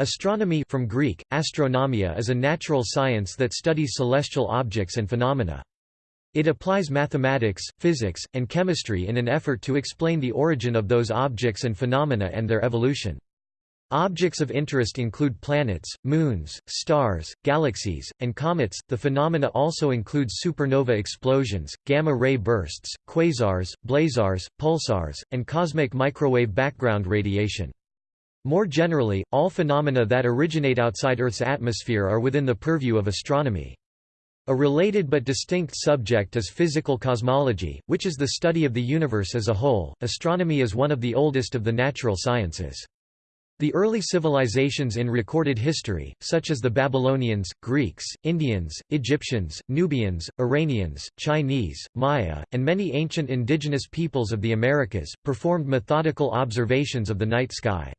Astronomy from Greek, astronomia is a natural science that studies celestial objects and phenomena. It applies mathematics, physics, and chemistry in an effort to explain the origin of those objects and phenomena and their evolution. Objects of interest include planets, moons, stars, galaxies, and comets. The phenomena also include supernova explosions, gamma ray bursts, quasars, blazars, pulsars, and cosmic microwave background radiation. More generally, all phenomena that originate outside Earth's atmosphere are within the purview of astronomy. A related but distinct subject is physical cosmology, which is the study of the universe as a whole. Astronomy is one of the oldest of the natural sciences. The early civilizations in recorded history, such as the Babylonians, Greeks, Indians, Egyptians, Nubians, Iranians, Chinese, Maya, and many ancient indigenous peoples of the Americas, performed methodical observations of the night sky.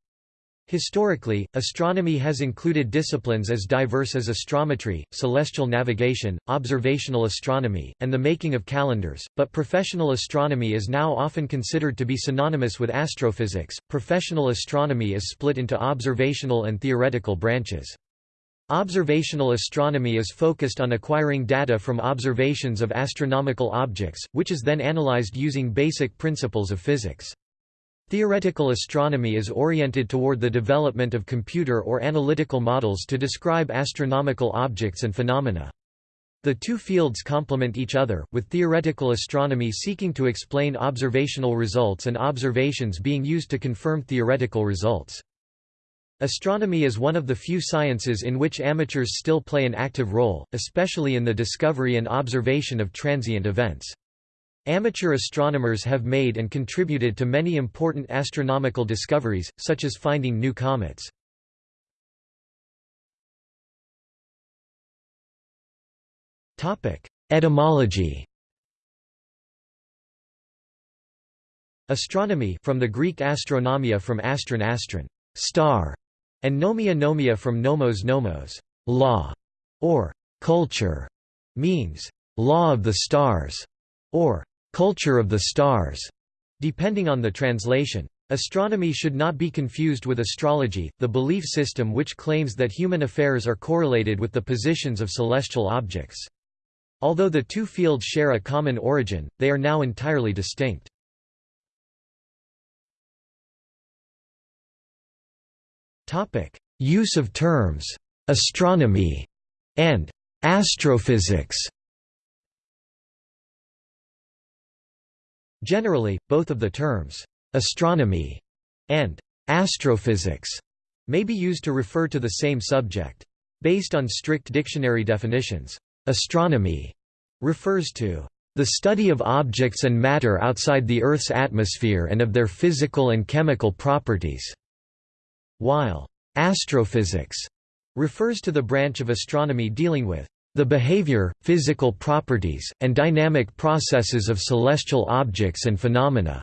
Historically, astronomy has included disciplines as diverse as astrometry, celestial navigation, observational astronomy, and the making of calendars, but professional astronomy is now often considered to be synonymous with astrophysics. Professional astronomy is split into observational and theoretical branches. Observational astronomy is focused on acquiring data from observations of astronomical objects, which is then analyzed using basic principles of physics. Theoretical astronomy is oriented toward the development of computer or analytical models to describe astronomical objects and phenomena. The two fields complement each other, with theoretical astronomy seeking to explain observational results and observations being used to confirm theoretical results. Astronomy is one of the few sciences in which amateurs still play an active role, especially in the discovery and observation of transient events. Amateur astronomers have made and contributed to many important astronomical discoveries, such as finding new comets. Etymology Astronomy from the Greek astronomia from astron astron, star, and nomia nomia from nomos nomos, law, or culture, means law of the stars, or culture of the stars, depending on the translation. Astronomy should not be confused with astrology, the belief system which claims that human affairs are correlated with the positions of celestial objects. Although the two fields share a common origin, they are now entirely distinct. Use of terms, astronomy, and astrophysics Generally, both of the terms, astronomy and astrophysics may be used to refer to the same subject. Based on strict dictionary definitions, astronomy refers to the study of objects and matter outside the Earth's atmosphere and of their physical and chemical properties, while astrophysics refers to the branch of astronomy dealing with the behavior, physical properties, and dynamic processes of celestial objects and phenomena.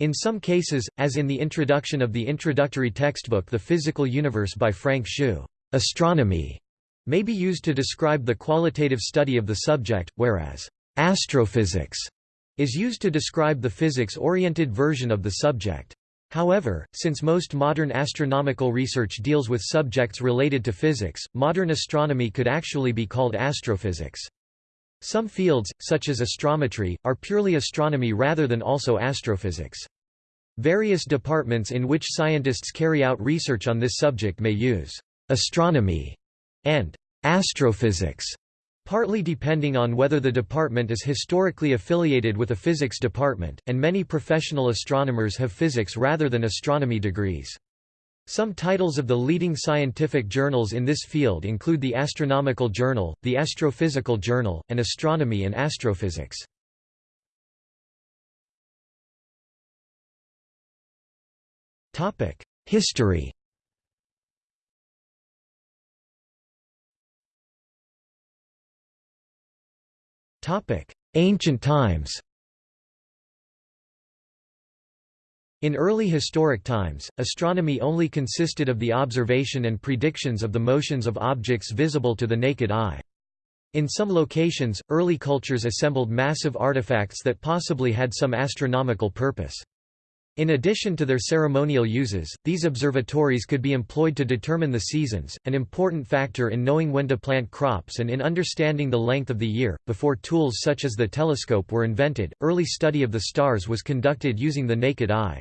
In some cases, as in the introduction of the introductory textbook The Physical Universe by Frank Shu, astronomy may be used to describe the qualitative study of the subject, whereas astrophysics is used to describe the physics-oriented version of the subject. However, since most modern astronomical research deals with subjects related to physics, modern astronomy could actually be called astrophysics. Some fields, such as astrometry, are purely astronomy rather than also astrophysics. Various departments in which scientists carry out research on this subject may use astronomy and astrophysics partly depending on whether the department is historically affiliated with a physics department, and many professional astronomers have physics rather than astronomy degrees. Some titles of the leading scientific journals in this field include the Astronomical Journal, the Astrophysical Journal, and Astronomy and Astrophysics. History Ancient times In early historic times, astronomy only consisted of the observation and predictions of the motions of objects visible to the naked eye. In some locations, early cultures assembled massive artifacts that possibly had some astronomical purpose. In addition to their ceremonial uses, these observatories could be employed to determine the seasons, an important factor in knowing when to plant crops and in understanding the length of the year. Before tools such as the telescope were invented, early study of the stars was conducted using the naked eye.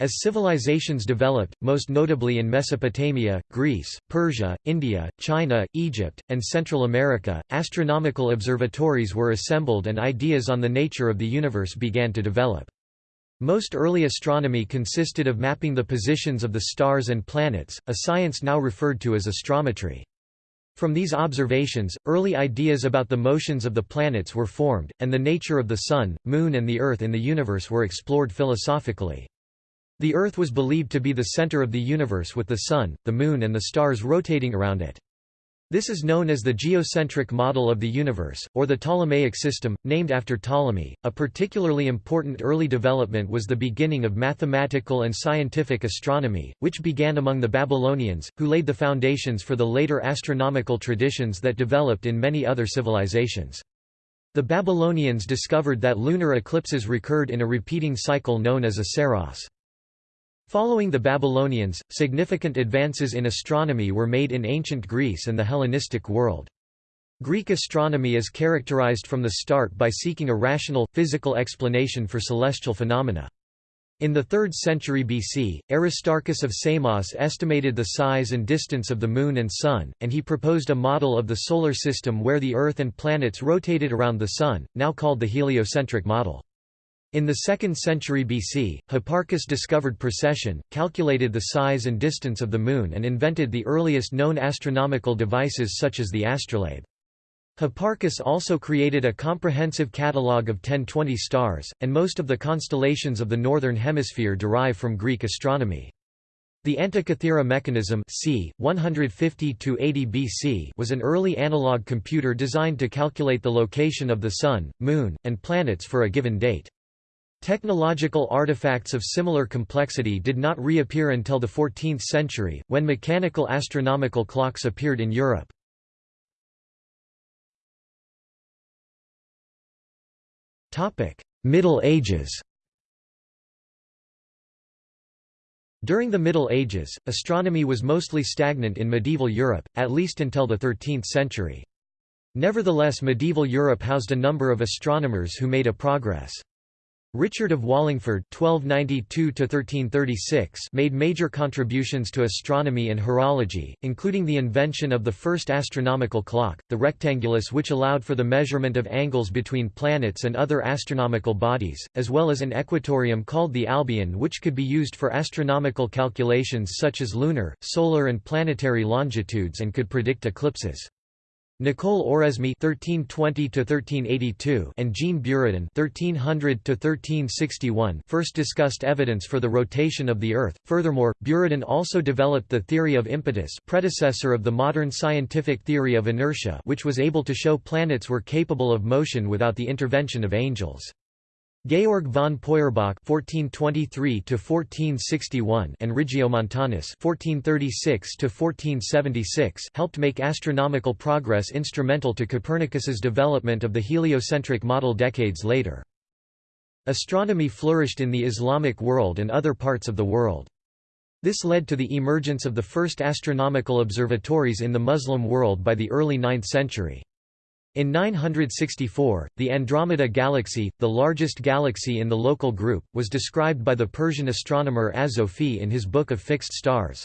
As civilizations developed, most notably in Mesopotamia, Greece, Persia, India, China, Egypt, and Central America, astronomical observatories were assembled and ideas on the nature of the universe began to develop. Most early astronomy consisted of mapping the positions of the stars and planets, a science now referred to as astrometry. From these observations, early ideas about the motions of the planets were formed, and the nature of the Sun, Moon and the Earth in the universe were explored philosophically. The Earth was believed to be the center of the universe with the Sun, the Moon and the stars rotating around it. This is known as the geocentric model of the universe, or the Ptolemaic system, named after Ptolemy. A particularly important early development was the beginning of mathematical and scientific astronomy, which began among the Babylonians, who laid the foundations for the later astronomical traditions that developed in many other civilizations. The Babylonians discovered that lunar eclipses recurred in a repeating cycle known as a saros. Following the Babylonians, significant advances in astronomy were made in ancient Greece and the Hellenistic world. Greek astronomy is characterized from the start by seeking a rational, physical explanation for celestial phenomena. In the 3rd century BC, Aristarchus of Samos estimated the size and distance of the Moon and Sun, and he proposed a model of the Solar System where the Earth and planets rotated around the Sun, now called the heliocentric model. In the 2nd century BC, Hipparchus discovered precession, calculated the size and distance of the Moon and invented the earliest known astronomical devices such as the astrolabe. Hipparchus also created a comprehensive catalogue of 1020 stars, and most of the constellations of the Northern Hemisphere derive from Greek astronomy. The Antikythera mechanism c. 150 BC was an early analog computer designed to calculate the location of the Sun, Moon, and planets for a given date. Technological artifacts of similar complexity did not reappear until the 14th century, when mechanical astronomical clocks appeared in Europe. Middle Ages During the Middle Ages, astronomy was mostly stagnant in medieval Europe, at least until the 13th century. Nevertheless medieval Europe housed a number of astronomers who made a progress. Richard of Wallingford (1292–1336) made major contributions to astronomy and horology, including the invention of the first astronomical clock, the rectangulus, which allowed for the measurement of angles between planets and other astronomical bodies, as well as an equatorium called the Albion, which could be used for astronomical calculations such as lunar, solar, and planetary longitudes, and could predict eclipses. Nicole Oresme (1320–1382) and Jean Buridan (1300–1361) first discussed evidence for the rotation of the Earth. Furthermore, Buridan also developed the theory of impetus, predecessor of the modern scientific theory of inertia, which was able to show planets were capable of motion without the intervention of angels. Georg von Peuerbach (1423–1461) and Regiomontanus (1436–1476) helped make astronomical progress instrumental to Copernicus's development of the heliocentric model decades later. Astronomy flourished in the Islamic world and other parts of the world. This led to the emergence of the first astronomical observatories in the Muslim world by the early 9th century. In 964, the Andromeda Galaxy, the largest galaxy in the local group, was described by the Persian astronomer Azophi in his Book of Fixed Stars.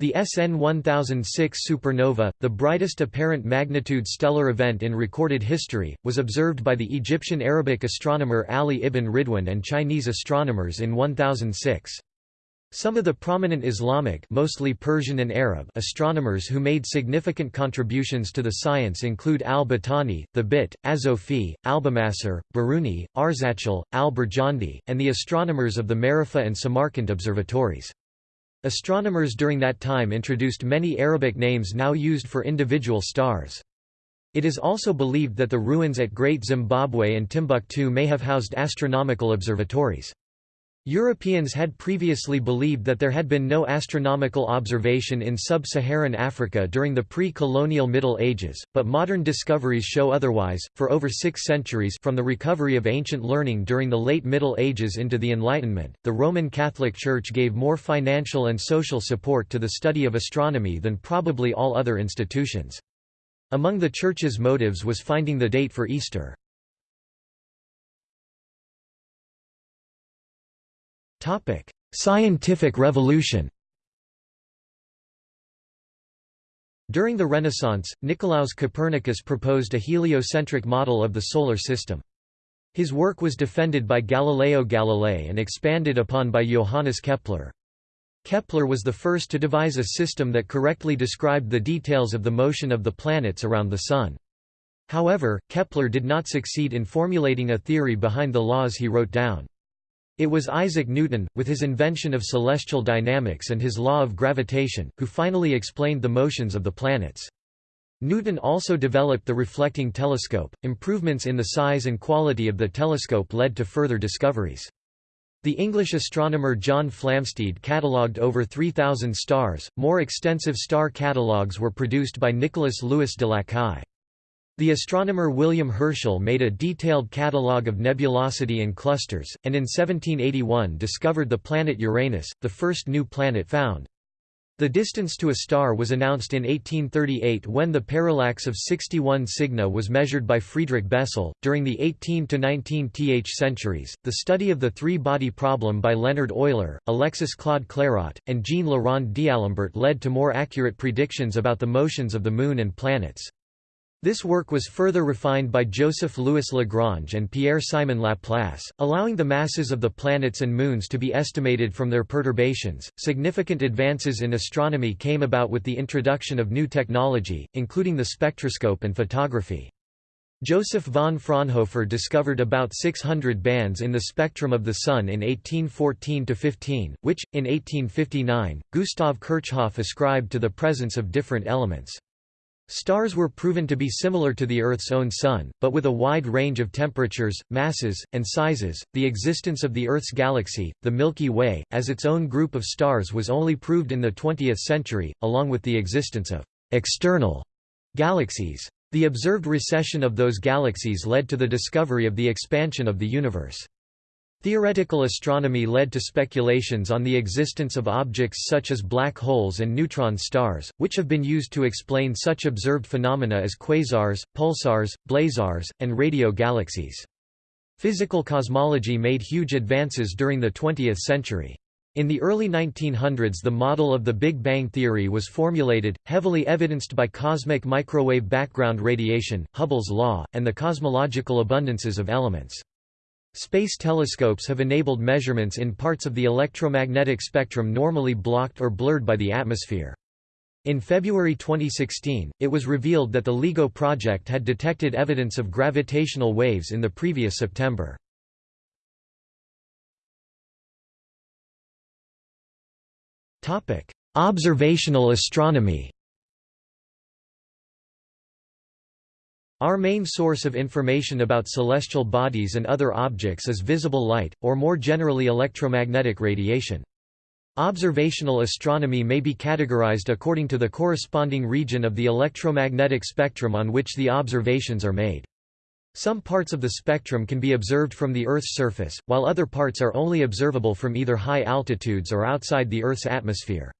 The SN 1006 supernova, the brightest apparent magnitude stellar event in recorded history, was observed by the Egyptian Arabic astronomer Ali ibn Ridwan and Chinese astronomers in 1006. Some of the prominent Islamic mostly Persian and Arab astronomers who made significant contributions to the science include al-Battani, the Bit, Azophi, Albumasar, Biruni, Arzachel, al-Birjandi, and the astronomers of the Maragheh and Samarkand observatories. Astronomers during that time introduced many Arabic names now used for individual stars. It is also believed that the ruins at Great Zimbabwe and Timbuktu may have housed astronomical observatories. Europeans had previously believed that there had been no astronomical observation in sub-Saharan Africa during the pre-colonial Middle Ages, but modern discoveries show otherwise. For over 6 centuries from the recovery of ancient learning during the late Middle Ages into the Enlightenment, the Roman Catholic Church gave more financial and social support to the study of astronomy than probably all other institutions. Among the Church's motives was finding the date for Easter. Scientific revolution During the Renaissance, Nicolaus Copernicus proposed a heliocentric model of the Solar System. His work was defended by Galileo Galilei and expanded upon by Johannes Kepler. Kepler was the first to devise a system that correctly described the details of the motion of the planets around the Sun. However, Kepler did not succeed in formulating a theory behind the laws he wrote down. It was Isaac Newton, with his invention of celestial dynamics and his law of gravitation, who finally explained the motions of the planets. Newton also developed the reflecting telescope. Improvements in the size and quality of the telescope led to further discoveries. The English astronomer John Flamsteed catalogued over 3,000 stars. More extensive star catalogues were produced by Nicholas Louis de Lacaille. The astronomer William Herschel made a detailed catalogue of nebulosity and clusters, and in 1781 discovered the planet Uranus, the first new planet found. The distance to a star was announced in 1838 when the parallax of 61 Cygni was measured by Friedrich Bessel. During the 18 to 19th centuries, the study of the three body problem by Leonhard Euler, Alexis Claude Clairaut, and Jean Rond d'Alembert led to more accurate predictions about the motions of the Moon and planets. This work was further refined by Joseph Louis Lagrange and Pierre-Simon Laplace, allowing the masses of the planets and moons to be estimated from their perturbations. Significant advances in astronomy came about with the introduction of new technology, including the spectroscope and photography. Joseph von Fraunhofer discovered about 600 bands in the spectrum of the Sun in 1814–15, which, in 1859, Gustav Kirchhoff ascribed to the presence of different elements. Stars were proven to be similar to the Earth's own Sun, but with a wide range of temperatures, masses, and sizes. The existence of the Earth's galaxy, the Milky Way, as its own group of stars was only proved in the 20th century, along with the existence of external galaxies. The observed recession of those galaxies led to the discovery of the expansion of the universe. Theoretical astronomy led to speculations on the existence of objects such as black holes and neutron stars, which have been used to explain such observed phenomena as quasars, pulsars, blazars, and radio galaxies. Physical cosmology made huge advances during the 20th century. In the early 1900s the model of the Big Bang theory was formulated, heavily evidenced by cosmic microwave background radiation, Hubble's law, and the cosmological abundances of elements. Space telescopes have enabled measurements in parts of the electromagnetic spectrum normally blocked or blurred by the atmosphere. In February 2016, it was revealed that the LIGO project had detected evidence of gravitational waves in the previous September. Observational astronomy Our main source of information about celestial bodies and other objects is visible light, or more generally electromagnetic radiation. Observational astronomy may be categorized according to the corresponding region of the electromagnetic spectrum on which the observations are made. Some parts of the spectrum can be observed from the Earth's surface, while other parts are only observable from either high altitudes or outside the Earth's atmosphere.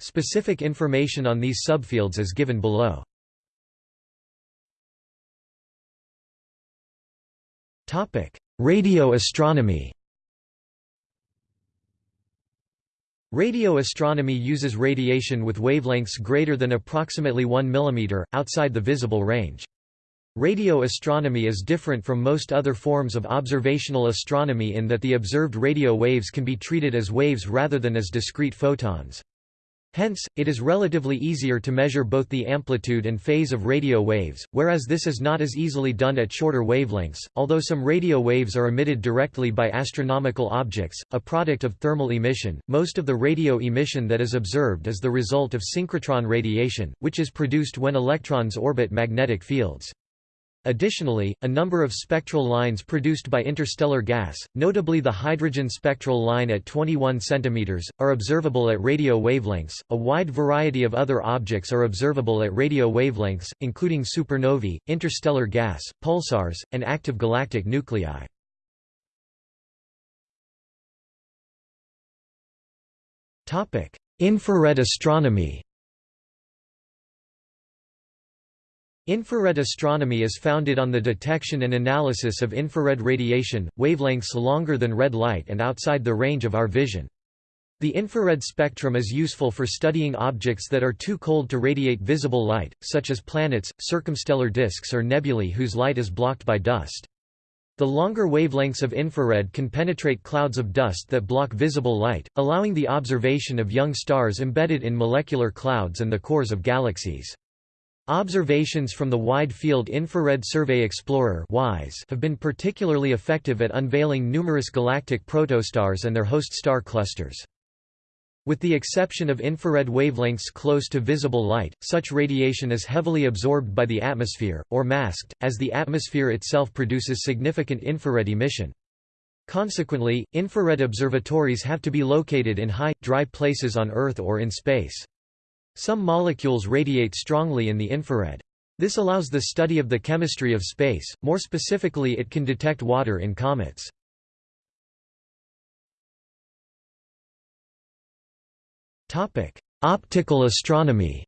Specific information on these subfields is given below. Radio astronomy Radio astronomy uses radiation with wavelengths greater than approximately 1 mm, outside the visible range. Radio astronomy is different from most other forms of observational astronomy in that the observed radio waves can be treated as waves rather than as discrete photons. Hence, it is relatively easier to measure both the amplitude and phase of radio waves, whereas this is not as easily done at shorter wavelengths. Although some radio waves are emitted directly by astronomical objects, a product of thermal emission, most of the radio emission that is observed is the result of synchrotron radiation, which is produced when electrons orbit magnetic fields. Additionally, a number of spectral lines produced by interstellar gas, notably the hydrogen spectral line at 21 cm, are observable at radio wavelengths. A wide variety of other objects are observable at radio wavelengths, including supernovae, interstellar gas, pulsars, and active galactic nuclei. Topic: Infrared astronomy. Infrared astronomy is founded on the detection and analysis of infrared radiation, wavelengths longer than red light and outside the range of our vision. The infrared spectrum is useful for studying objects that are too cold to radiate visible light, such as planets, circumstellar disks or nebulae whose light is blocked by dust. The longer wavelengths of infrared can penetrate clouds of dust that block visible light, allowing the observation of young stars embedded in molecular clouds and the cores of galaxies. Observations from the Wide Field Infrared Survey Explorer have been particularly effective at unveiling numerous galactic protostars and their host star clusters. With the exception of infrared wavelengths close to visible light, such radiation is heavily absorbed by the atmosphere, or masked, as the atmosphere itself produces significant infrared emission. Consequently, infrared observatories have to be located in high, dry places on Earth or in space. Some molecules radiate strongly in the infrared. This allows the study of the chemistry of space, more specifically it can detect water in comets. Optical astronomy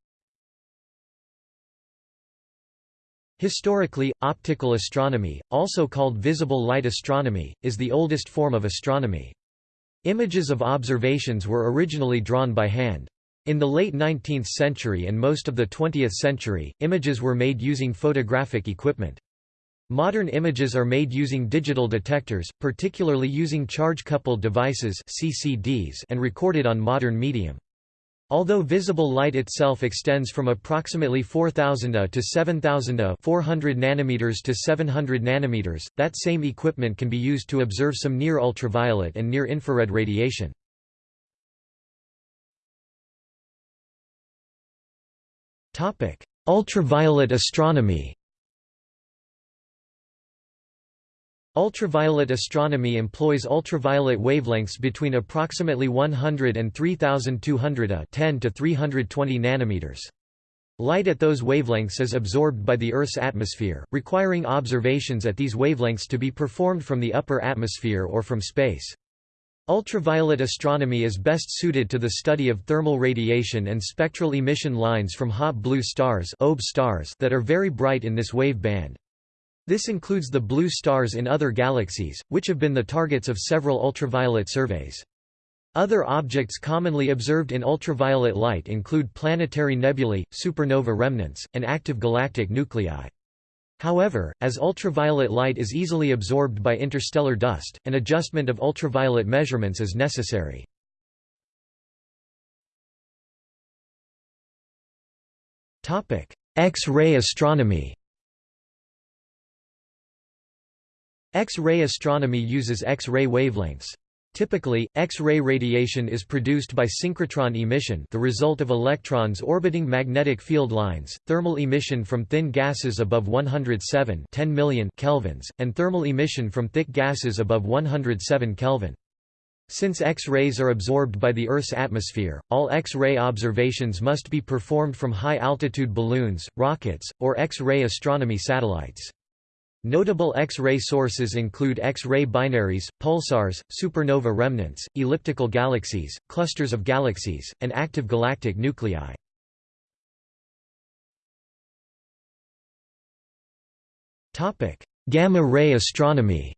Historically, optical astronomy, also called visible light astronomy, is the oldest form of astronomy. Images of observations were originally drawn by hand. In the late 19th century and most of the 20th century, images were made using photographic equipment. Modern images are made using digital detectors, particularly using charge-coupled devices CCDs and recorded on modern medium. Although visible light itself extends from approximately 4000 A to 7000 A 400 nanometers to 700 nanometers, that same equipment can be used to observe some near-ultraviolet and near-infrared radiation. Topic: Ultraviolet astronomy. Ultraviolet astronomy employs ultraviolet wavelengths between approximately 100 and 3200 A uh, 10 to 320 nanometers. Light at those wavelengths is absorbed by the Earth's atmosphere, requiring observations at these wavelengths to be performed from the upper atmosphere or from space. Ultraviolet astronomy is best suited to the study of thermal radiation and spectral emission lines from hot blue stars, stars that are very bright in this wave band. This includes the blue stars in other galaxies, which have been the targets of several ultraviolet surveys. Other objects commonly observed in ultraviolet light include planetary nebulae, supernova remnants, and active galactic nuclei. However, as ultraviolet light is easily absorbed by interstellar dust, an adjustment of ultraviolet measurements is necessary. X-ray astronomy X-ray astronomy uses X-ray wavelengths. Typically, X-ray radiation is produced by synchrotron emission the result of electrons orbiting magnetic field lines, thermal emission from thin gases above 107 10 million kelvins, and thermal emission from thick gases above 107 Kelvin. Since X-rays are absorbed by the Earth's atmosphere, all X-ray observations must be performed from high-altitude balloons, rockets, or X-ray astronomy satellites. Notable X-ray sources include X-ray binaries, pulsars, supernova remnants, elliptical galaxies, clusters of galaxies, and active galactic nuclei. Topic: Gamma-ray astronomy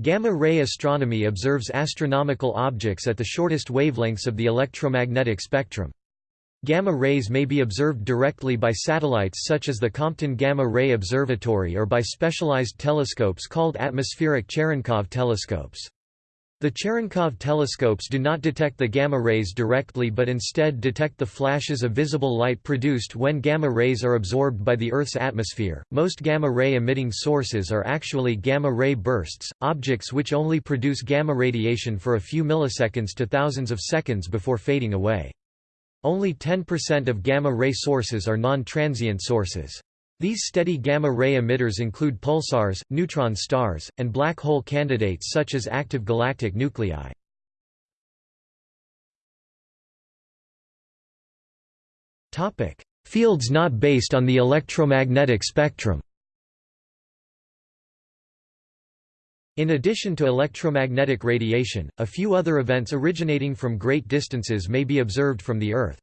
Gamma-ray astronomy observes astronomical objects at the shortest wavelengths of the electromagnetic spectrum. Gamma rays may be observed directly by satellites such as the Compton Gamma Ray Observatory or by specialized telescopes called atmospheric Cherenkov telescopes. The Cherenkov telescopes do not detect the gamma rays directly but instead detect the flashes of visible light produced when gamma rays are absorbed by the Earth's atmosphere. Most gamma ray emitting sources are actually gamma ray bursts, objects which only produce gamma radiation for a few milliseconds to thousands of seconds before fading away. Only 10% of gamma-ray sources are non-transient sources. These steady gamma-ray emitters include pulsars, neutron stars, and black hole candidates such as active galactic nuclei. Fields not based on the electromagnetic spectrum In addition to electromagnetic radiation, a few other events originating from great distances may be observed from the Earth.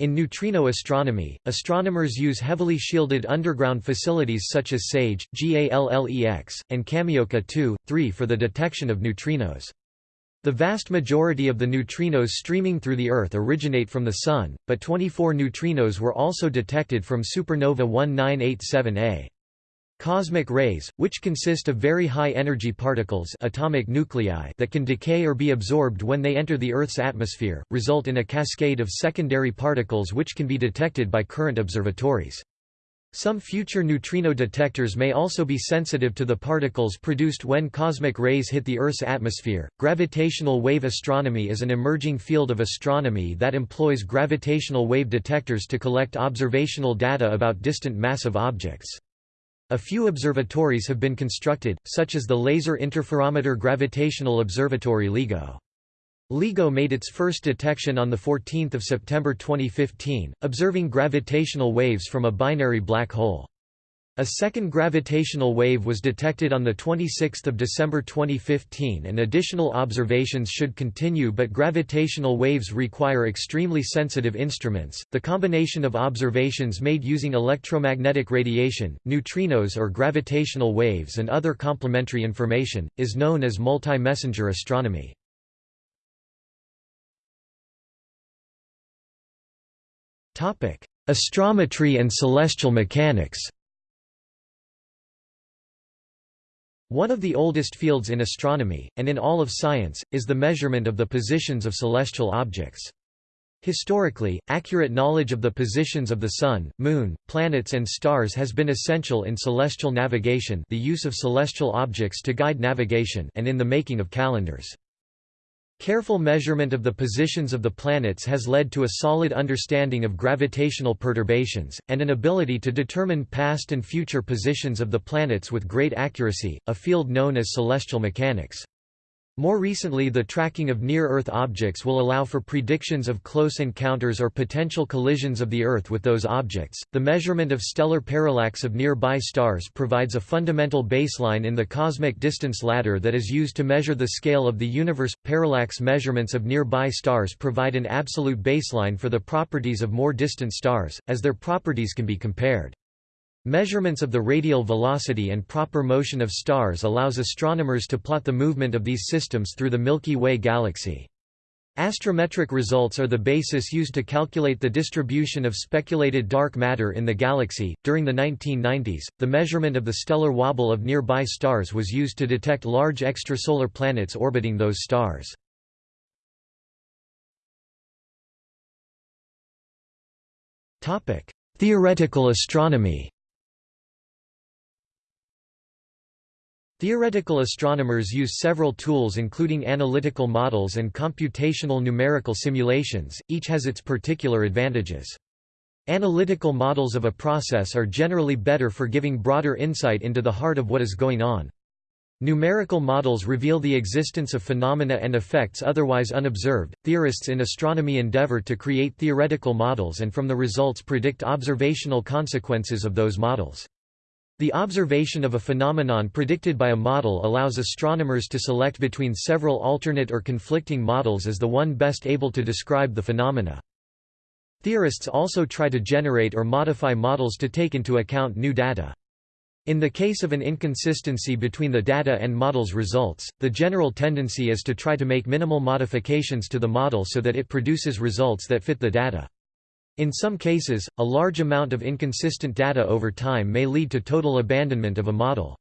In neutrino astronomy, astronomers use heavily shielded underground facilities such as SAGE, GALLEX, and Kamioka 2, 3 for the detection of neutrinos. The vast majority of the neutrinos streaming through the Earth originate from the Sun, but 24 neutrinos were also detected from supernova 1987A. Cosmic rays, which consist of very high-energy particles atomic nuclei that can decay or be absorbed when they enter the Earth's atmosphere, result in a cascade of secondary particles which can be detected by current observatories. Some future neutrino detectors may also be sensitive to the particles produced when cosmic rays hit the Earth's atmosphere. Gravitational wave astronomy is an emerging field of astronomy that employs gravitational wave detectors to collect observational data about distant massive objects. A few observatories have been constructed, such as the Laser Interferometer Gravitational Observatory LIGO. LIGO made its first detection on 14 September 2015, observing gravitational waves from a binary black hole. A second gravitational wave was detected on 26 December 2015 and additional observations should continue but gravitational waves require extremely sensitive instruments. The combination of observations made using electromagnetic radiation, neutrinos or gravitational waves and other complementary information, is known as multi-messenger astronomy. Astrometry and celestial mechanics One of the oldest fields in astronomy, and in all of science, is the measurement of the positions of celestial objects. Historically, accurate knowledge of the positions of the Sun, Moon, planets and stars has been essential in celestial navigation the use of celestial objects to guide navigation and in the making of calendars. Careful measurement of the positions of the planets has led to a solid understanding of gravitational perturbations, and an ability to determine past and future positions of the planets with great accuracy, a field known as celestial mechanics. More recently the tracking of near-Earth objects will allow for predictions of close encounters or potential collisions of the Earth with those objects. The measurement of stellar parallax of nearby stars provides a fundamental baseline in the cosmic distance ladder that is used to measure the scale of the universe. Parallax measurements of nearby stars provide an absolute baseline for the properties of more distant stars, as their properties can be compared. Measurements of the radial velocity and proper motion of stars allows astronomers to plot the movement of these systems through the Milky Way galaxy. Astrometric results are the basis used to calculate the distribution of speculated dark matter in the galaxy. During the 1990s, the measurement of the stellar wobble of nearby stars was used to detect large extrasolar planets orbiting those stars. Topic: Theoretical astronomy. Theoretical astronomers use several tools including analytical models and computational numerical simulations, each has its particular advantages. Analytical models of a process are generally better for giving broader insight into the heart of what is going on. Numerical models reveal the existence of phenomena and effects otherwise unobserved. Theorists in astronomy endeavor to create theoretical models and from the results predict observational consequences of those models. The observation of a phenomenon predicted by a model allows astronomers to select between several alternate or conflicting models as the one best able to describe the phenomena. Theorists also try to generate or modify models to take into account new data. In the case of an inconsistency between the data and model's results, the general tendency is to try to make minimal modifications to the model so that it produces results that fit the data. In some cases, a large amount of inconsistent data over time may lead to total abandonment of a model.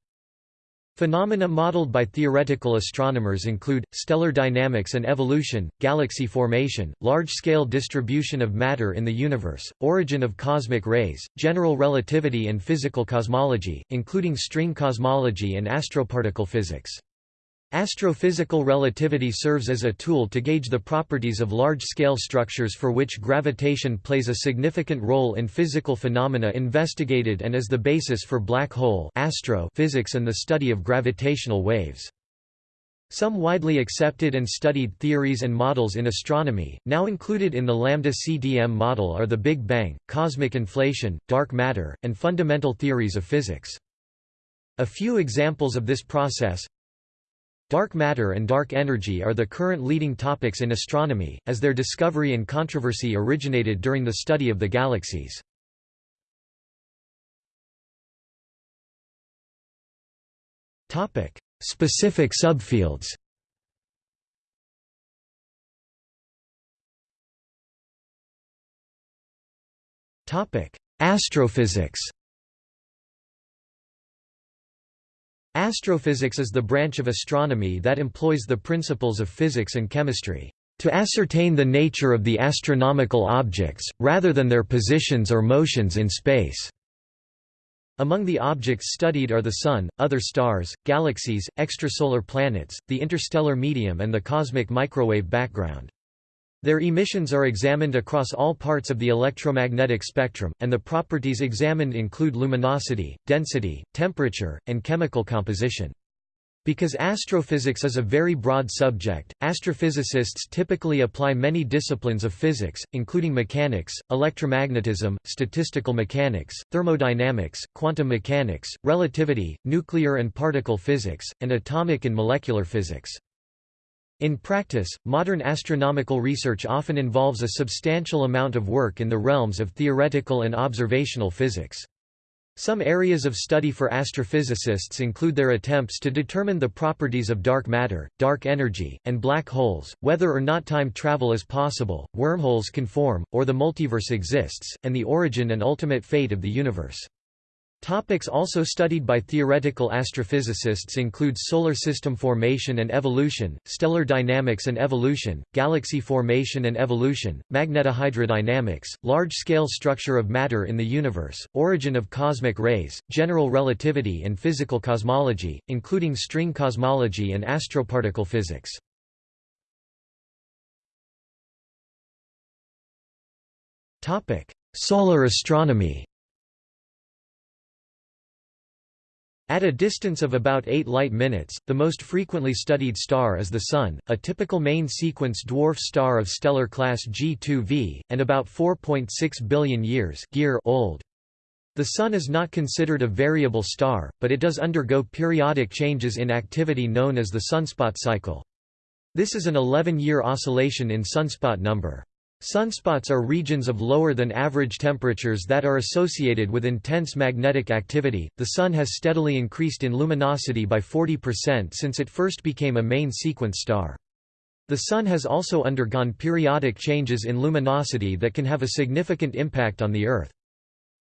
Phenomena modeled by theoretical astronomers include, stellar dynamics and evolution, galaxy formation, large-scale distribution of matter in the universe, origin of cosmic rays, general relativity and physical cosmology, including string cosmology and astroparticle physics. Astrophysical relativity serves as a tool to gauge the properties of large-scale structures for which gravitation plays a significant role in physical phenomena investigated and as the basis for black hole astro physics and the study of gravitational waves. Some widely accepted and studied theories and models in astronomy, now included in the Lambda-CDM model are the Big Bang, cosmic inflation, dark matter, and fundamental theories of physics. A few examples of this process Dark matter and dark energy are the current leading topics in astronomy, as their discovery and controversy originated during the study of the galaxies. Specific subfields Astrophysics Astrophysics is the branch of astronomy that employs the principles of physics and chemistry to ascertain the nature of the astronomical objects, rather than their positions or motions in space. Among the objects studied are the Sun, other stars, galaxies, extrasolar planets, the interstellar medium and the cosmic microwave background. Their emissions are examined across all parts of the electromagnetic spectrum, and the properties examined include luminosity, density, temperature, and chemical composition. Because astrophysics is a very broad subject, astrophysicists typically apply many disciplines of physics, including mechanics, electromagnetism, statistical mechanics, thermodynamics, quantum mechanics, relativity, nuclear and particle physics, and atomic and molecular physics. In practice, modern astronomical research often involves a substantial amount of work in the realms of theoretical and observational physics. Some areas of study for astrophysicists include their attempts to determine the properties of dark matter, dark energy, and black holes, whether or not time travel is possible, wormholes can form, or the multiverse exists, and the origin and ultimate fate of the universe. Topics also studied by theoretical astrophysicists include solar system formation and evolution, stellar dynamics and evolution, galaxy formation and evolution, magnetohydrodynamics, large-scale structure of matter in the universe, origin of cosmic rays, general relativity and physical cosmology, including string cosmology and astroparticle physics. Solar astronomy At a distance of about 8 light minutes, the most frequently studied star is the Sun, a typical main-sequence dwarf star of stellar class G2V, and about 4.6 billion years old. The Sun is not considered a variable star, but it does undergo periodic changes in activity known as the sunspot cycle. This is an 11-year oscillation in sunspot number. Sunspots are regions of lower than average temperatures that are associated with intense magnetic activity. The Sun has steadily increased in luminosity by 40% since it first became a main sequence star. The Sun has also undergone periodic changes in luminosity that can have a significant impact on the Earth.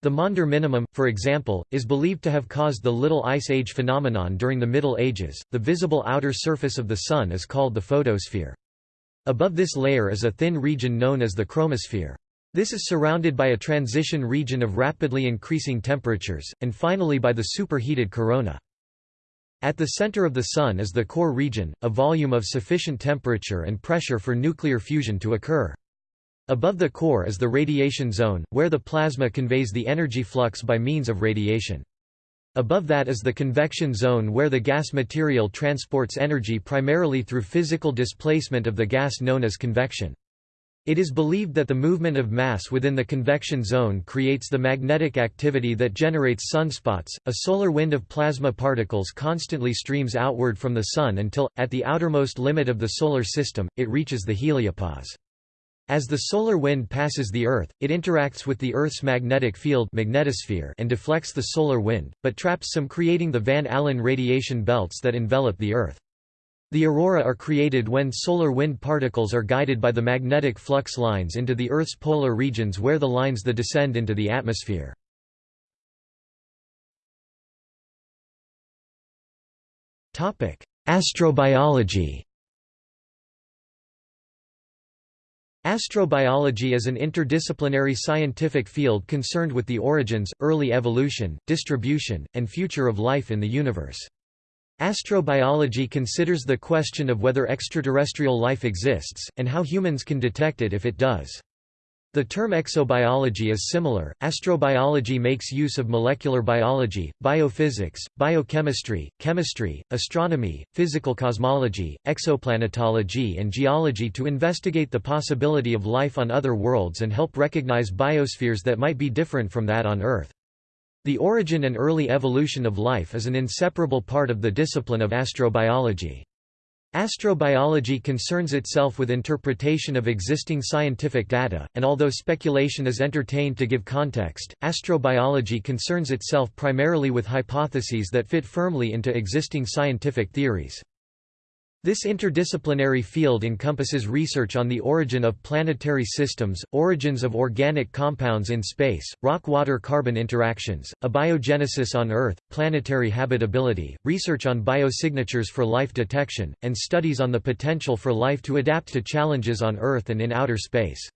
The Maunder minimum, for example, is believed to have caused the Little Ice Age phenomenon during the Middle Ages. The visible outer surface of the Sun is called the photosphere. Above this layer is a thin region known as the chromosphere. This is surrounded by a transition region of rapidly increasing temperatures, and finally by the superheated corona. At the center of the Sun is the core region, a volume of sufficient temperature and pressure for nuclear fusion to occur. Above the core is the radiation zone, where the plasma conveys the energy flux by means of radiation. Above that is the convection zone where the gas material transports energy primarily through physical displacement of the gas known as convection. It is believed that the movement of mass within the convection zone creates the magnetic activity that generates sunspots. A solar wind of plasma particles constantly streams outward from the Sun until, at the outermost limit of the Solar System, it reaches the heliopause. As the solar wind passes the Earth, it interacts with the Earth's magnetic field magnetosphere and deflects the solar wind, but traps some creating the Van Allen radiation belts that envelop the Earth. The aurora are created when solar wind particles are guided by the magnetic flux lines into the Earth's polar regions where the lines the descend into the atmosphere. Astrobiology Astrobiology is an interdisciplinary scientific field concerned with the origins, early evolution, distribution, and future of life in the universe. Astrobiology considers the question of whether extraterrestrial life exists, and how humans can detect it if it does. The term exobiology is similar. Astrobiology makes use of molecular biology, biophysics, biochemistry, chemistry, astronomy, physical cosmology, exoplanetology, and geology to investigate the possibility of life on other worlds and help recognize biospheres that might be different from that on Earth. The origin and early evolution of life is an inseparable part of the discipline of astrobiology. Astrobiology concerns itself with interpretation of existing scientific data, and although speculation is entertained to give context, astrobiology concerns itself primarily with hypotheses that fit firmly into existing scientific theories. This interdisciplinary field encompasses research on the origin of planetary systems, origins of organic compounds in space, rock-water-carbon interactions, abiogenesis on Earth, planetary habitability, research on biosignatures for life detection, and studies on the potential for life to adapt to challenges on Earth and in outer space.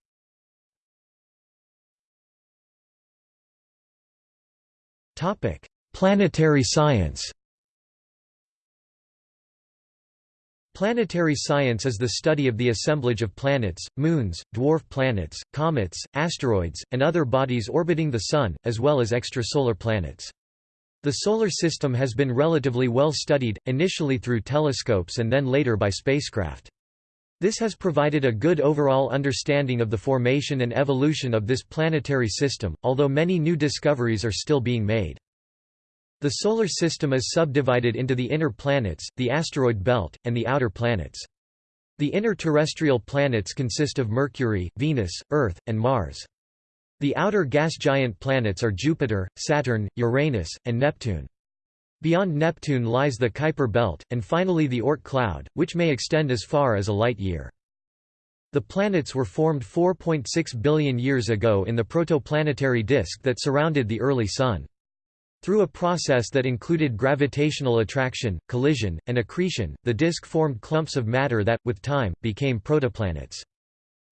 Planetary science Planetary science is the study of the assemblage of planets, moons, dwarf planets, comets, asteroids, and other bodies orbiting the Sun, as well as extrasolar planets. The Solar System has been relatively well studied, initially through telescopes and then later by spacecraft. This has provided a good overall understanding of the formation and evolution of this planetary system, although many new discoveries are still being made. The Solar System is subdivided into the inner planets, the asteroid belt, and the outer planets. The inner terrestrial planets consist of Mercury, Venus, Earth, and Mars. The outer gas giant planets are Jupiter, Saturn, Uranus, and Neptune. Beyond Neptune lies the Kuiper belt, and finally the Oort cloud, which may extend as far as a light-year. The planets were formed 4.6 billion years ago in the protoplanetary disk that surrounded the early Sun. Through a process that included gravitational attraction, collision, and accretion, the disk formed clumps of matter that, with time, became protoplanets.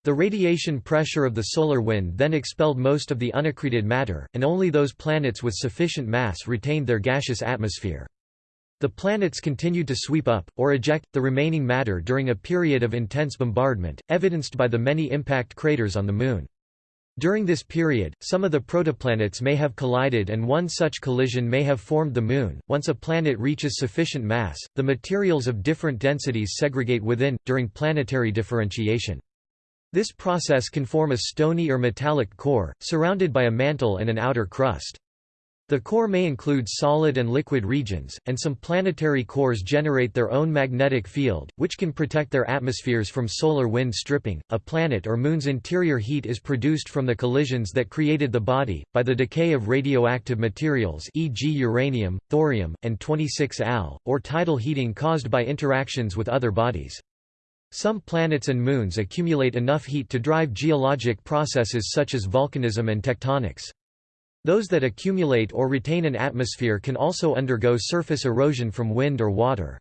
The radiation pressure of the solar wind then expelled most of the unaccreted matter, and only those planets with sufficient mass retained their gaseous atmosphere. The planets continued to sweep up, or eject, the remaining matter during a period of intense bombardment, evidenced by the many impact craters on the Moon. During this period, some of the protoplanets may have collided and one such collision may have formed the Moon. Once a planet reaches sufficient mass, the materials of different densities segregate within, during planetary differentiation. This process can form a stony or metallic core, surrounded by a mantle and an outer crust. The core may include solid and liquid regions, and some planetary cores generate their own magnetic field, which can protect their atmospheres from solar wind stripping. A planet or moon's interior heat is produced from the collisions that created the body, by the decay of radioactive materials, e.g., uranium, thorium, and 26Al, or tidal heating caused by interactions with other bodies. Some planets and moons accumulate enough heat to drive geologic processes such as volcanism and tectonics. Those that accumulate or retain an atmosphere can also undergo surface erosion from wind or water.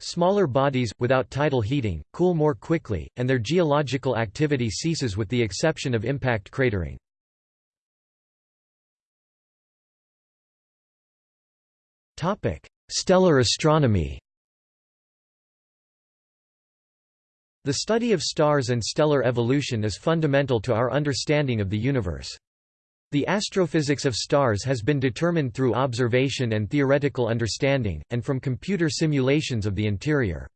Smaller bodies, without tidal heating, cool more quickly, and their geological activity ceases with the exception of impact cratering. Stellar astronomy The study of stars and stellar evolution is fundamental to our understanding of the universe. The astrophysics of stars has been determined through observation and theoretical understanding, and from computer simulations of the interior.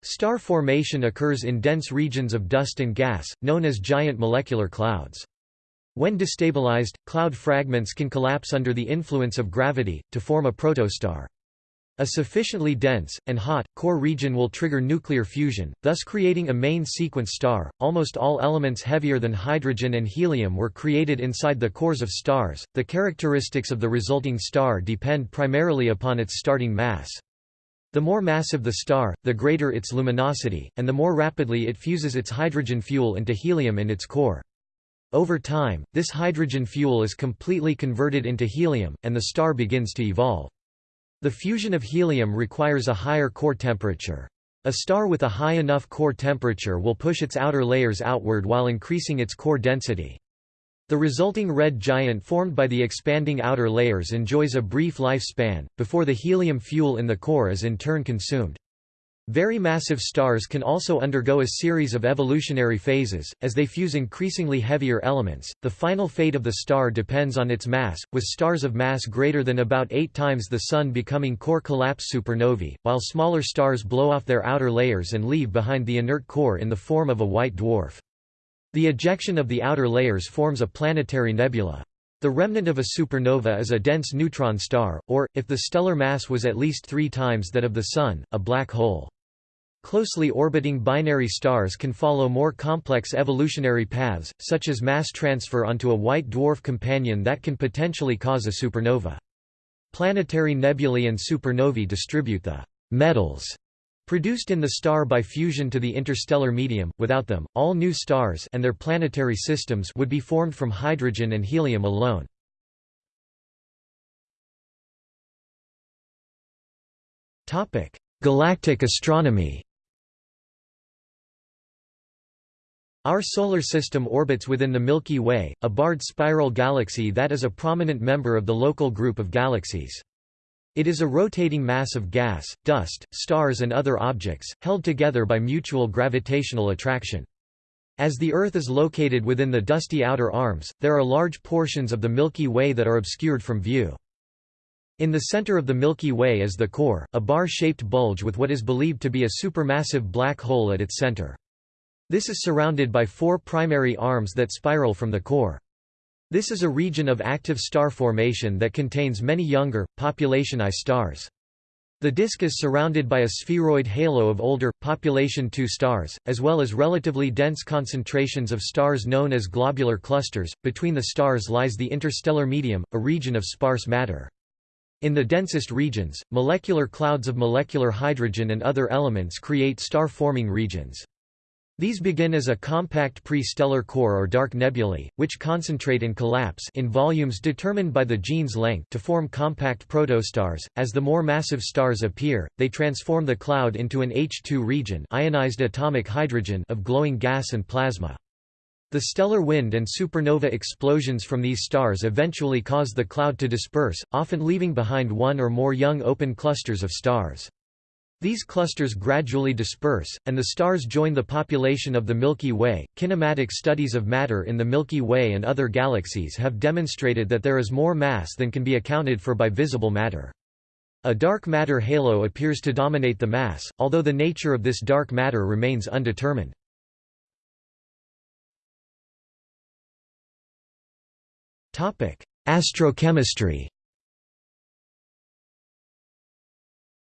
Star formation occurs in dense regions of dust and gas, known as giant molecular clouds. When destabilized, cloud fragments can collapse under the influence of gravity, to form a protostar. A sufficiently dense, and hot, core region will trigger nuclear fusion, thus creating a main sequence star. Almost all elements heavier than hydrogen and helium were created inside the cores of stars. The characteristics of the resulting star depend primarily upon its starting mass. The more massive the star, the greater its luminosity, and the more rapidly it fuses its hydrogen fuel into helium in its core. Over time, this hydrogen fuel is completely converted into helium, and the star begins to evolve. The fusion of helium requires a higher core temperature. A star with a high enough core temperature will push its outer layers outward while increasing its core density. The resulting red giant formed by the expanding outer layers enjoys a brief lifespan, before the helium fuel in the core is in turn consumed. Very massive stars can also undergo a series of evolutionary phases, as they fuse increasingly heavier elements. The final fate of the star depends on its mass, with stars of mass greater than about eight times the Sun becoming core collapse supernovae, while smaller stars blow off their outer layers and leave behind the inert core in the form of a white dwarf. The ejection of the outer layers forms a planetary nebula. The remnant of a supernova is a dense neutron star, or, if the stellar mass was at least three times that of the Sun, a black hole. Closely orbiting binary stars can follow more complex evolutionary paths, such as mass transfer onto a white dwarf companion that can potentially cause a supernova. Planetary nebulae and supernovae distribute the metals Produced in the star by fusion to the interstellar medium, without them, all new stars and their planetary systems would be formed from hydrogen and helium alone. Topic: Galactic astronomy Our Solar System orbits within the Milky Way, a barred spiral galaxy that is a prominent member of the local group of galaxies. It is a rotating mass of gas, dust, stars and other objects, held together by mutual gravitational attraction. As the Earth is located within the dusty outer arms, there are large portions of the Milky Way that are obscured from view. In the center of the Milky Way is the core, a bar-shaped bulge with what is believed to be a supermassive black hole at its center. This is surrounded by four primary arms that spiral from the core. This is a region of active star formation that contains many younger, population I stars. The disk is surrounded by a spheroid halo of older, population II stars, as well as relatively dense concentrations of stars known as globular clusters. Between the stars lies the interstellar medium, a region of sparse matter. In the densest regions, molecular clouds of molecular hydrogen and other elements create star-forming regions. These begin as a compact pre-stellar core or dark nebulae, which concentrate and collapse in volumes determined by the Jeans length to form compact protostars. As the more massive stars appear, they transform the cloud into an H2 region ionized atomic hydrogen of glowing gas and plasma. The stellar wind and supernova explosions from these stars eventually cause the cloud to disperse, often leaving behind one or more young open clusters of stars. These clusters gradually disperse, and the stars join the population of the Milky Way. Kinematic studies of matter in the Milky Way and other galaxies have demonstrated that there is more mass than can be accounted for by visible matter. A dark matter halo appears to dominate the mass, although the nature of this dark matter remains undetermined. Astrochemistry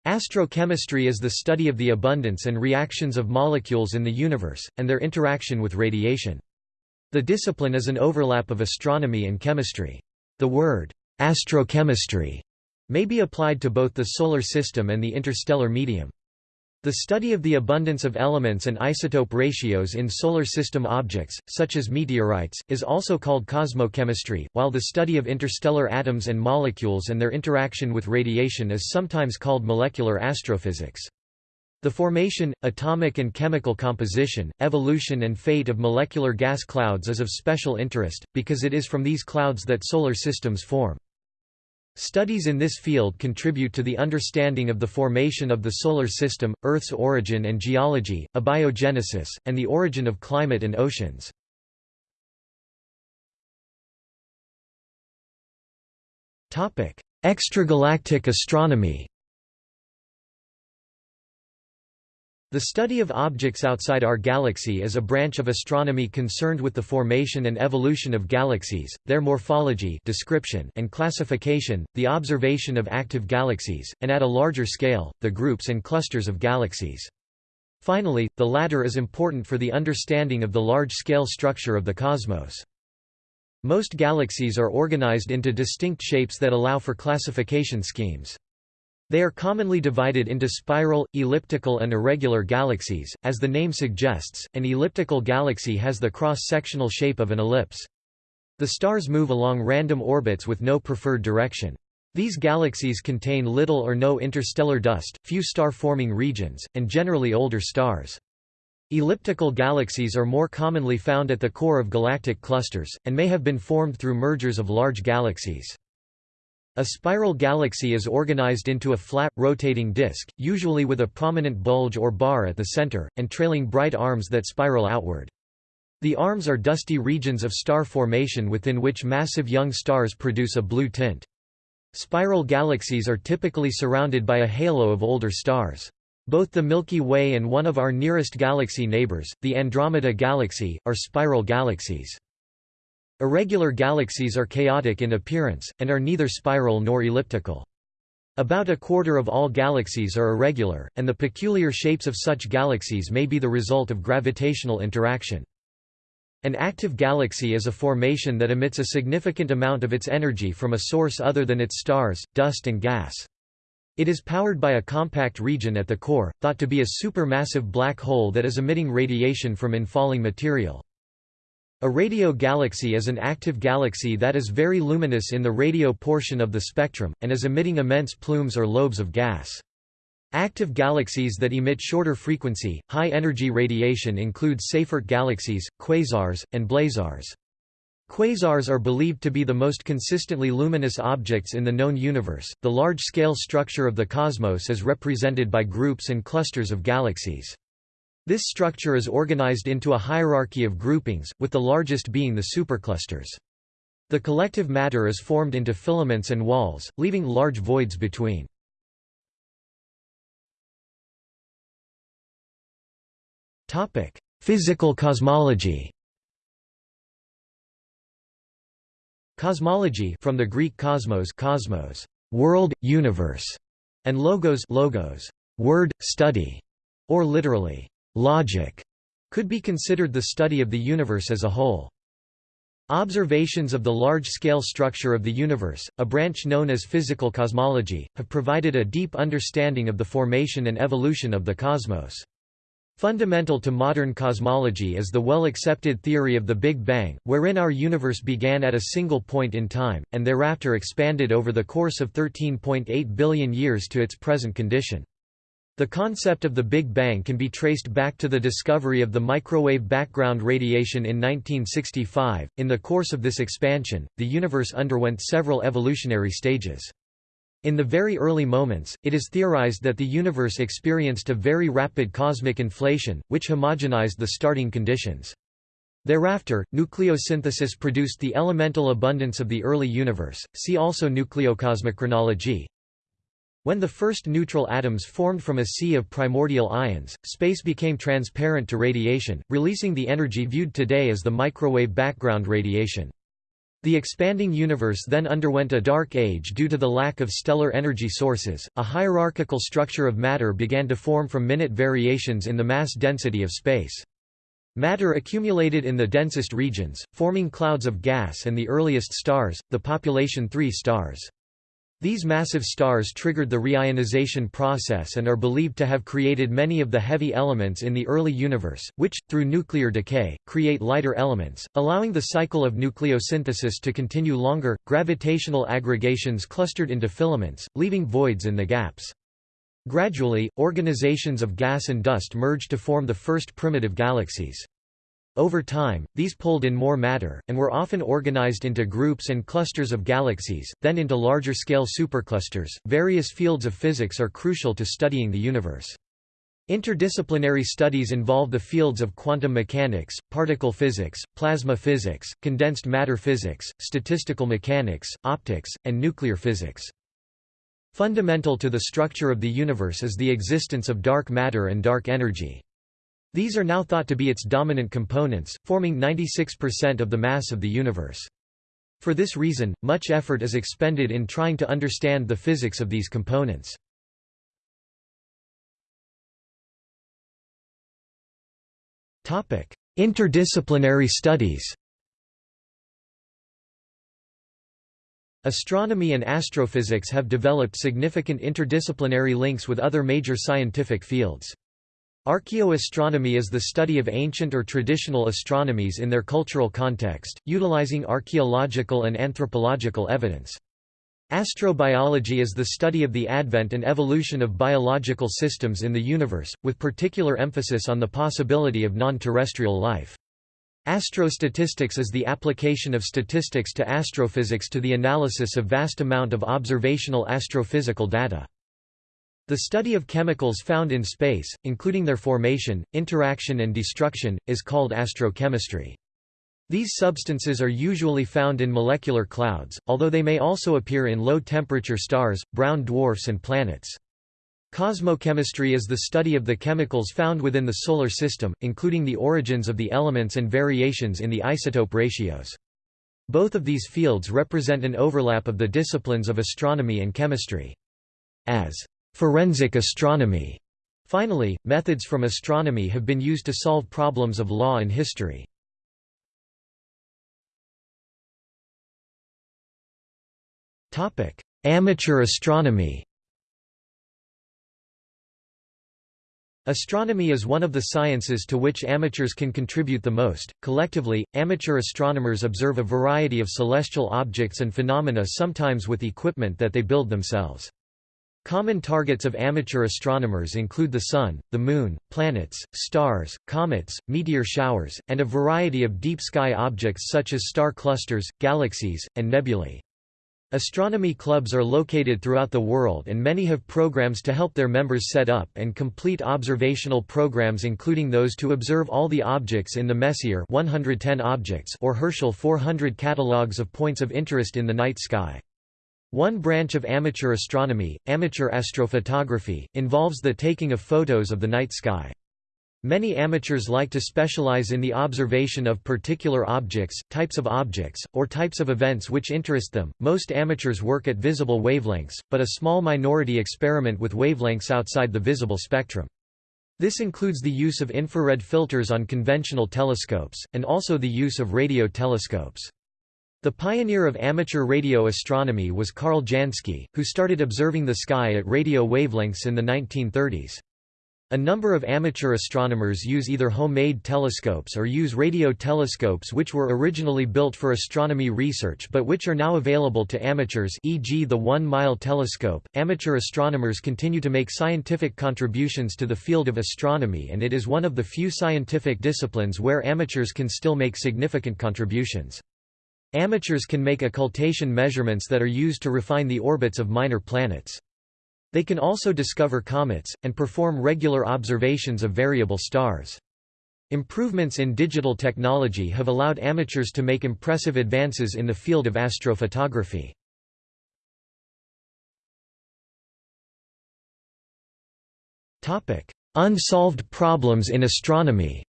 Astrochemistry is the study of the abundance and reactions of molecules in the universe, and their interaction with radiation. The discipline is an overlap of astronomy and chemistry. The word, astrochemistry, may be applied to both the Solar System and the interstellar medium. The study of the abundance of elements and isotope ratios in Solar System objects, such as meteorites, is also called cosmochemistry, while the study of interstellar atoms and molecules and their interaction with radiation is sometimes called molecular astrophysics. The formation, atomic and chemical composition, evolution and fate of molecular gas clouds is of special interest, because it is from these clouds that solar systems form. Studies in this field contribute to the understanding of the formation of the Solar System, Earth's origin and geology, abiogenesis, and the origin of climate and oceans. Extragalactic astronomy The study of objects outside our galaxy is a branch of astronomy concerned with the formation and evolution of galaxies, their morphology description and classification, the observation of active galaxies, and at a larger scale, the groups and clusters of galaxies. Finally, the latter is important for the understanding of the large-scale structure of the cosmos. Most galaxies are organized into distinct shapes that allow for classification schemes. They are commonly divided into spiral, elliptical and irregular galaxies. As the name suggests, an elliptical galaxy has the cross-sectional shape of an ellipse. The stars move along random orbits with no preferred direction. These galaxies contain little or no interstellar dust, few star-forming regions, and generally older stars. Elliptical galaxies are more commonly found at the core of galactic clusters, and may have been formed through mergers of large galaxies. A spiral galaxy is organized into a flat, rotating disk, usually with a prominent bulge or bar at the center, and trailing bright arms that spiral outward. The arms are dusty regions of star formation within which massive young stars produce a blue tint. Spiral galaxies are typically surrounded by a halo of older stars. Both the Milky Way and one of our nearest galaxy neighbors, the Andromeda Galaxy, are spiral galaxies. Irregular galaxies are chaotic in appearance, and are neither spiral nor elliptical. About a quarter of all galaxies are irregular, and the peculiar shapes of such galaxies may be the result of gravitational interaction. An active galaxy is a formation that emits a significant amount of its energy from a source other than its stars, dust and gas. It is powered by a compact region at the core, thought to be a supermassive black hole that is emitting radiation from infalling material. A radio galaxy is an active galaxy that is very luminous in the radio portion of the spectrum, and is emitting immense plumes or lobes of gas. Active galaxies that emit shorter frequency, high-energy radiation include Seyfert galaxies, quasars, and blazars. Quasars are believed to be the most consistently luminous objects in the known universe. The large scale structure of the cosmos is represented by groups and clusters of galaxies. This structure is organized into a hierarchy of groupings, with the largest being the superclusters. The collective matter is formed into filaments and walls, leaving large voids between. Physical cosmology Cosmology from the Greek cosmos, cosmos, world, universe, and logos, logos, word, study, or literally, logic, could be considered the study of the universe as a whole. Observations of the large-scale structure of the universe, a branch known as physical cosmology, have provided a deep understanding of the formation and evolution of the cosmos. Fundamental to modern cosmology is the well-accepted theory of the Big Bang, wherein our universe began at a single point in time, and thereafter expanded over the course of 13.8 billion years to its present condition. The concept of the Big Bang can be traced back to the discovery of the microwave background radiation in 1965. In the course of this expansion, the universe underwent several evolutionary stages. In the very early moments, it is theorized that the universe experienced a very rapid cosmic inflation, which homogenized the starting conditions. Thereafter, nucleosynthesis produced the elemental abundance of the early universe, see also nucleocosmochronology. When the first neutral atoms formed from a sea of primordial ions, space became transparent to radiation, releasing the energy viewed today as the microwave background radiation. The expanding universe then underwent a dark age due to the lack of stellar energy sources. A hierarchical structure of matter began to form from minute variations in the mass density of space. Matter accumulated in the densest regions, forming clouds of gas and the earliest stars, the population 3 stars. These massive stars triggered the reionization process and are believed to have created many of the heavy elements in the early universe, which, through nuclear decay, create lighter elements, allowing the cycle of nucleosynthesis to continue longer. Gravitational aggregations clustered into filaments, leaving voids in the gaps. Gradually, organizations of gas and dust merged to form the first primitive galaxies. Over time, these pulled in more matter, and were often organized into groups and clusters of galaxies, then into larger scale superclusters. Various fields of physics are crucial to studying the universe. Interdisciplinary studies involve the fields of quantum mechanics, particle physics, plasma physics, condensed matter physics, statistical mechanics, optics, and nuclear physics. Fundamental to the structure of the universe is the existence of dark matter and dark energy. These are now thought to be its dominant components, forming 96% of the mass of the universe. For this reason, much effort is expended in trying to understand the physics of these components. Interdisciplinary studies Astronomy and astrophysics have developed significant interdisciplinary links with other major scientific fields. Archaeoastronomy is the study of ancient or traditional astronomies in their cultural context, utilizing archaeological and anthropological evidence. Astrobiology is the study of the advent and evolution of biological systems in the universe, with particular emphasis on the possibility of non-terrestrial life. Astrostatistics is the application of statistics to astrophysics to the analysis of vast amount of observational astrophysical data. The study of chemicals found in space, including their formation, interaction and destruction, is called astrochemistry. These substances are usually found in molecular clouds, although they may also appear in low-temperature stars, brown dwarfs and planets. Cosmochemistry is the study of the chemicals found within the Solar System, including the origins of the elements and variations in the isotope ratios. Both of these fields represent an overlap of the disciplines of astronomy and chemistry. As forensic astronomy, finally, methods from astronomy have been used to solve problems of law and history. Amateur astronomy Astronomy is one of the sciences to which amateurs can contribute the most. Collectively, amateur astronomers observe a variety of celestial objects and phenomena sometimes with equipment that they build themselves. Common targets of amateur astronomers include the Sun, the Moon, planets, stars, comets, meteor showers, and a variety of deep sky objects such as star clusters, galaxies, and nebulae. Astronomy clubs are located throughout the world and many have programs to help their members set up and complete observational programs including those to observe all the objects in the Messier 110 objects or Herschel 400 catalogues of points of interest in the night sky. One branch of amateur astronomy, amateur astrophotography, involves the taking of photos of the night sky. Many amateurs like to specialize in the observation of particular objects, types of objects, or types of events which interest them. Most amateurs work at visible wavelengths, but a small minority experiment with wavelengths outside the visible spectrum. This includes the use of infrared filters on conventional telescopes, and also the use of radio telescopes. The pioneer of amateur radio astronomy was Karl Jansky, who started observing the sky at radio wavelengths in the 1930s. A number of amateur astronomers use either homemade telescopes or use radio telescopes which were originally built for astronomy research but which are now available to amateurs e.g. the One-Mile telescope. Amateur astronomers continue to make scientific contributions to the field of astronomy and it is one of the few scientific disciplines where amateurs can still make significant contributions. Amateurs can make occultation measurements that are used to refine the orbits of minor planets. They can also discover comets, and perform regular observations of variable stars. Improvements in digital technology have allowed amateurs to make impressive advances in the field of astrophotography. Unsolved problems in astronomy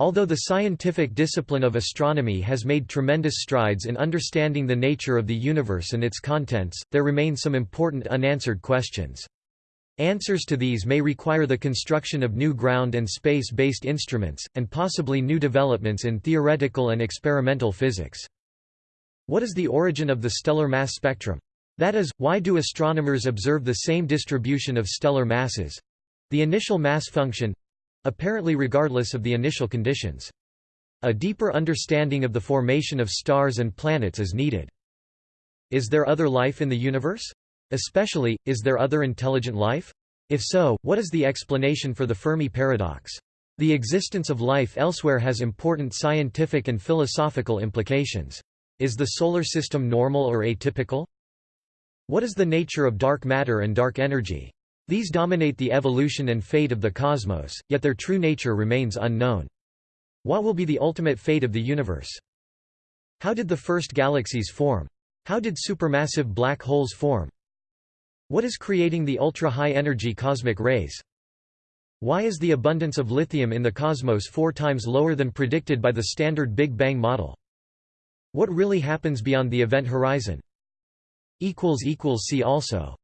Although the scientific discipline of astronomy has made tremendous strides in understanding the nature of the universe and its contents, there remain some important unanswered questions. Answers to these may require the construction of new ground and space-based instruments, and possibly new developments in theoretical and experimental physics. What is the origin of the stellar mass spectrum? That is, why do astronomers observe the same distribution of stellar masses—the initial mass function, apparently regardless of the initial conditions. A deeper understanding of the formation of stars and planets is needed. Is there other life in the universe? Especially, is there other intelligent life? If so, what is the explanation for the Fermi paradox? The existence of life elsewhere has important scientific and philosophical implications. Is the Solar System normal or atypical? What is the nature of dark matter and dark energy? These dominate the evolution and fate of the cosmos, yet their true nature remains unknown. What will be the ultimate fate of the universe? How did the first galaxies form? How did supermassive black holes form? What is creating the ultra-high energy cosmic rays? Why is the abundance of lithium in the cosmos four times lower than predicted by the standard Big Bang model? What really happens beyond the event horizon? See also